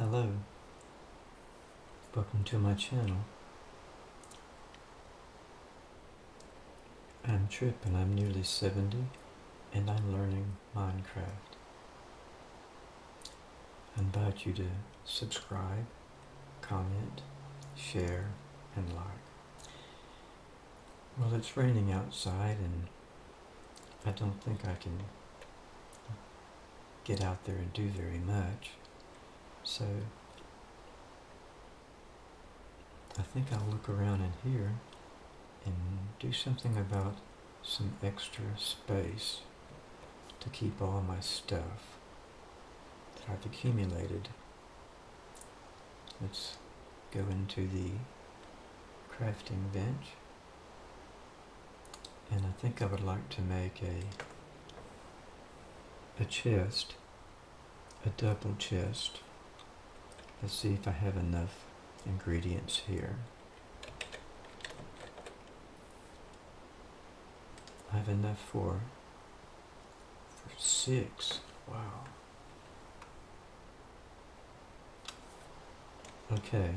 Hello, welcome to my channel. I'm Trip and I'm nearly 70 and I'm learning Minecraft. I invite you to subscribe, comment, share, and like. Well, it's raining outside and I don't think I can get out there and do very much. So I think I'll look around in here and do something about some extra space to keep all my stuff that I've accumulated. Let's go into the crafting bench and I think I would like to make a a chest, a double chest. Let's see if I have enough ingredients here. I have enough for, for six. Wow. Okay.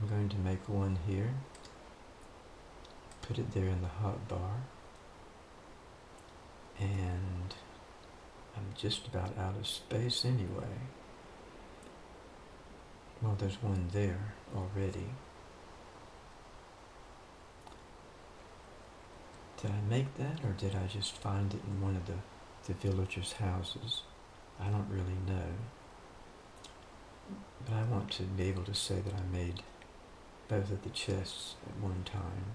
I'm going to make one here. Put it there in the hot bar. And I'm just about out of space anyway. Well, there's one there already. Did I make that or did I just find it in one of the, the villagers' houses? I don't really know. But I want to be able to say that I made both of the chests at one time.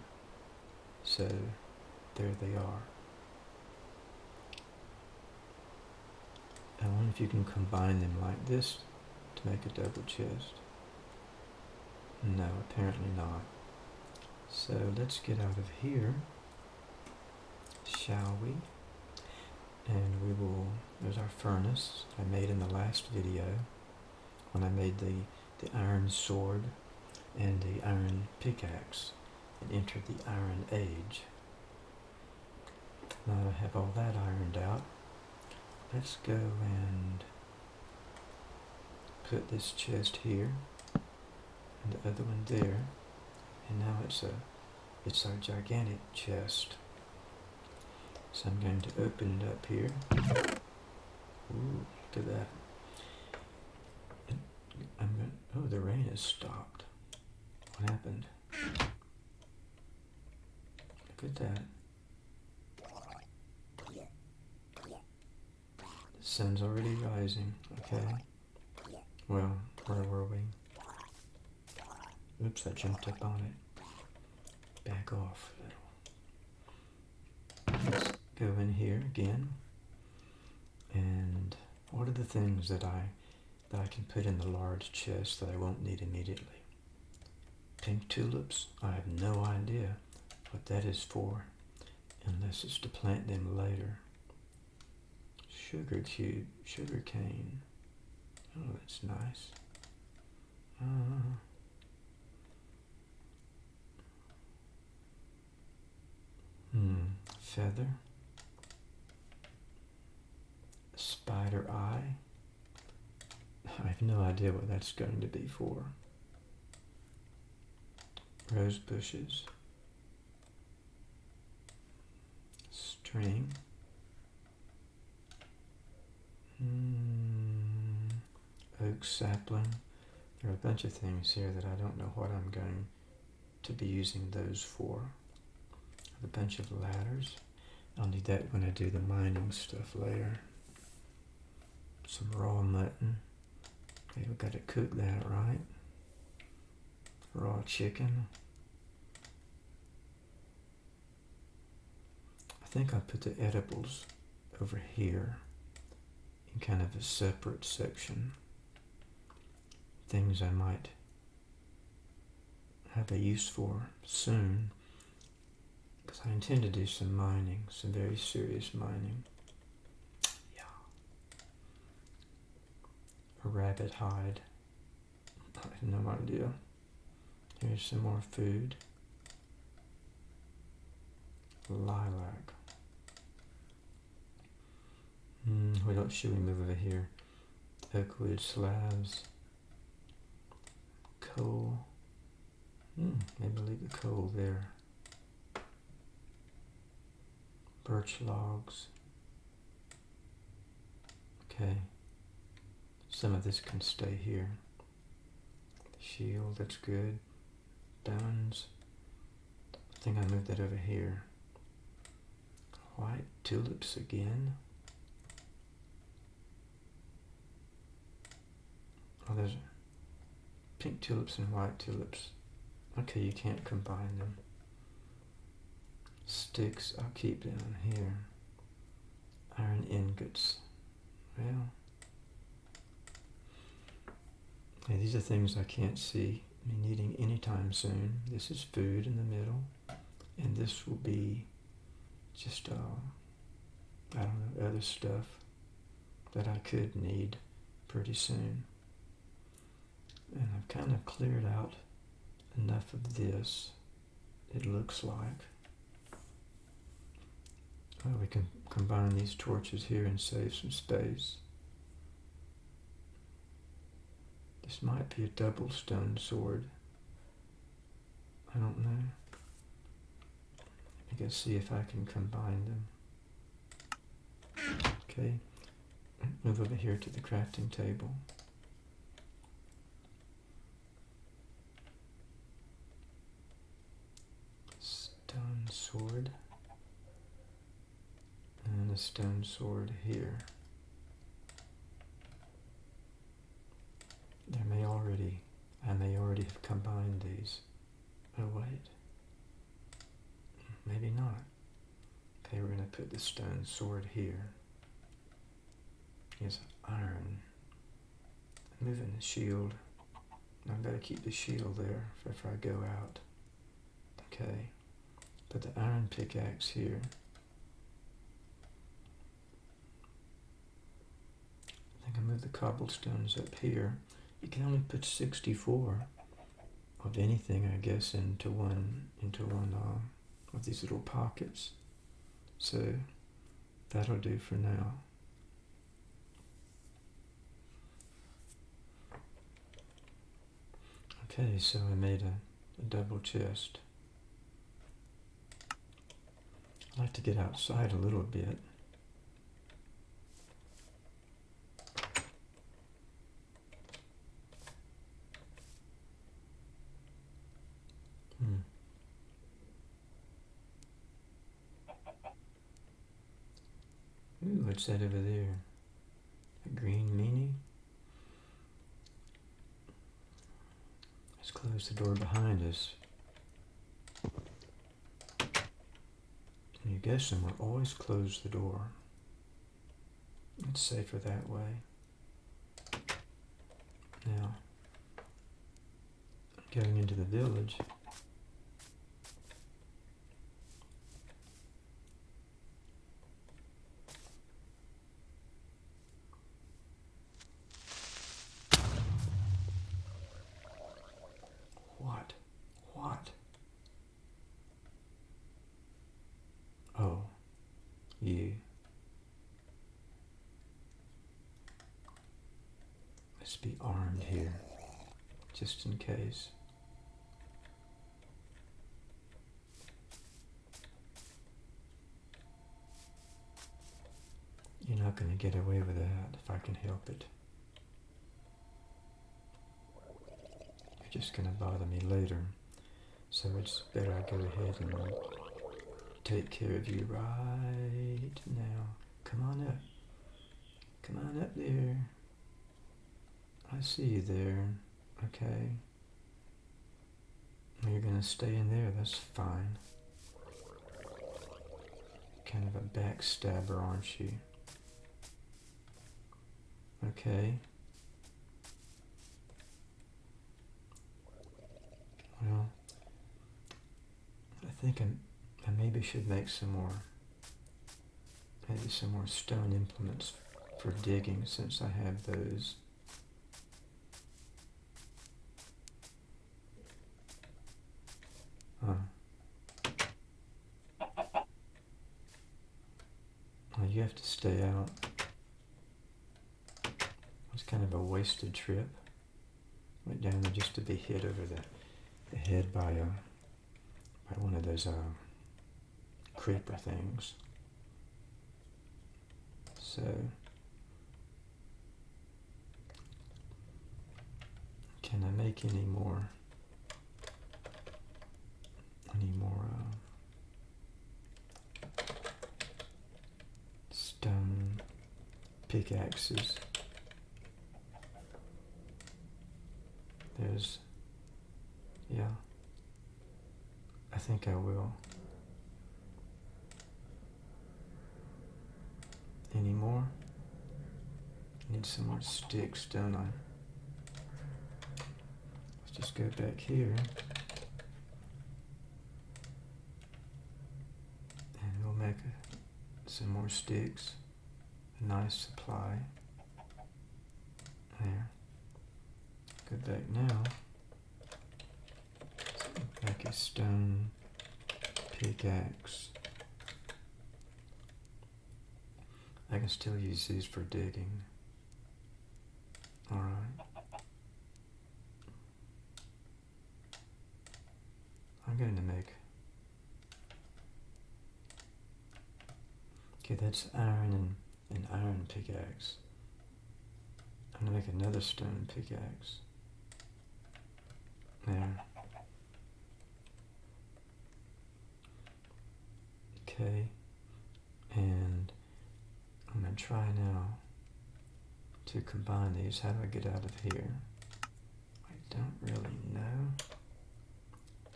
So there they are. I wonder if you can combine them like this make a double chest. No, apparently not. So let's get out of here, shall we? And we will, there's our furnace I made in the last video when I made the, the iron sword and the iron pickaxe and entered the iron age. Now I have all that ironed out, let's go and put this chest here and the other one there. And now it's a it's our gigantic chest. So I'm going to open it up here. Ooh, look at that. And I'm going oh the rain has stopped. What happened? Look at that. The sun's already rising okay well, where were we? Oops, I jumped up on it. Back off. Let's go in here again. And what are the things that I that I can put in the large chest that I won't need immediately? Pink tulips? I have no idea what that is for, unless it's to plant them later. Sugar cube, sugar cane. Oh, that's nice. Uh, hmm, feather. Spider eye. I have no idea what that's going to be for. Rose bushes. String. Hmm oak sapling. There are a bunch of things here that I don't know what I'm going to be using those for. a bunch of ladders. I'll need that when I do the mining stuff later. Some raw mutton. Okay, we've got to cook that, right? Raw chicken. I think I put the edibles over here in kind of a separate section things I might have a use for soon because I intend to do some mining, some very serious mining. Yeah. A rabbit hide. I have no idea. Here's some more food. Lilac. Mm, what else should we move over here? oak wood slabs, coal. Hmm, maybe leave the coal there. Birch logs. Okay. Some of this can stay here. Shield, that's good. Bones. I think I moved that over here. White tulips again. Oh, there's pink tulips and white tulips. Okay, you can't combine them. Sticks, I'll keep down here. Iron ingots. Well, these are things I can't see me needing anytime soon. This is food in the middle, and this will be just, uh, I don't know, other stuff that I could need pretty soon. And I've kind of cleared out enough of this, it looks like. Well, we can combine these torches here and save some space. This might be a double stone sword. I don't know. I guess see if I can combine them. Okay, move over here to the crafting table. Stone sword. And a stone sword here. There may already, I may already have combined these. Oh wait, maybe not. Okay, we're going to put the stone sword here. Here's iron. Moving the shield. I better keep the shield there if I go out. Okay, put the iron pickaxe here. I think I move the cobblestones up here. You can only put 64 of anything, I guess, into one into one uh, of these little pockets. So that'll do for now. Okay, so I made a, a double chest. I like to get outside a little bit. Hmm. Ooh, what's that over there? A green meanie? Let's close the door behind us. You guessing we'll always close the door. It's safer that way. Now, going into the village. What? What? Oh, you. Be armed here, just in case. You're not going to get away with that if I can help it. You're just going to bother me later. So it's better I go ahead and take care of you right now. Come on up. Come on up there. I see you there. Okay. You're to stay in there. That's fine. Kind of a backstabber, aren't you? Okay. Well, I think I'm, I maybe should make some more, maybe some more stone implements for digging since I have those. Huh. Well, you have to stay out. I was kind of a wasted trip. Went down there just to be hit over the, the head by a by one of those uh, creeper things. So can I make any more any more uh, stone pickaxes? There's yeah. I think I will. Any more? Need some more sticks, don't I? Let's just go back here. And we'll make a, some more sticks. Nice supply. There. Go back now. Make a stone pickaxe. I can still use these for digging. Alright. I'm going to make... Okay, that's iron and an iron pickaxe. I'm to make another stone pickaxe. There. Okay. And I'm to try now to combine these. How do I get out of here? I don't really know.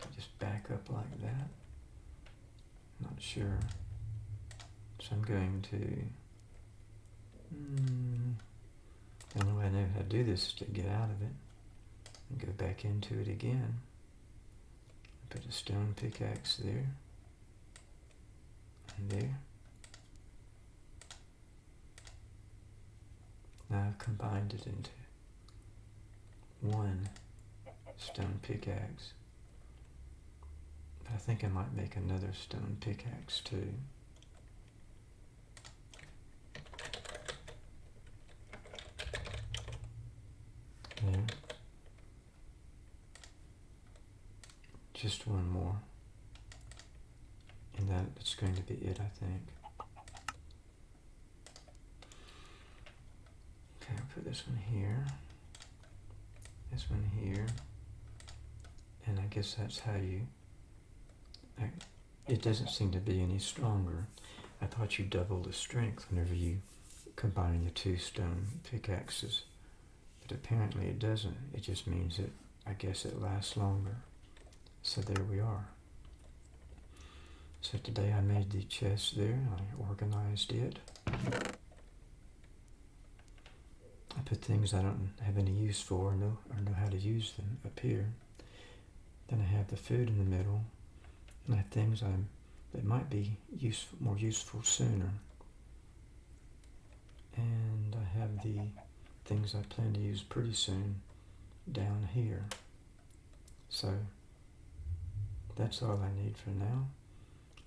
I just back up like that. Not sure. So I'm going to... The only way I know how to do this is to get out of it and go back into it again. Put a stone pickaxe there and there. Now I've combined it into one stone pickaxe. I think I might make another stone pickaxe too. There. Just one more. And that's going to be it, I think. Okay, I'll put this one here. This one here. And I guess that's how you... I, it doesn't seem to be any stronger. I thought you double the strength whenever you combine the two stone pickaxes. But apparently it doesn't. It just means that I guess it lasts longer. So there we are. So today I made the chest there, I organized it. I put things I don't have any use for or know, or know how to use them up here. Then I have the food in the middle, and I have things I'm, that might be useful, more useful sooner. And I have the things I plan to use pretty soon down here. So that's all I need for now.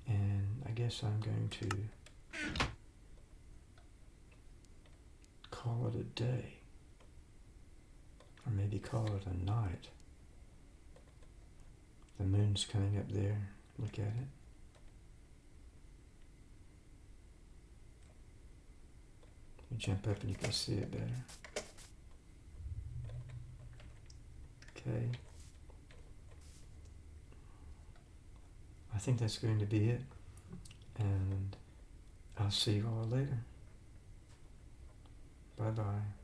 And I guess I'm going to call it a day. Or maybe call it a night. The moon's coming up there. Look at it. You jump up and you can see it better. Okay. I think that's going to be it. And I'll see you all later. Bye bye.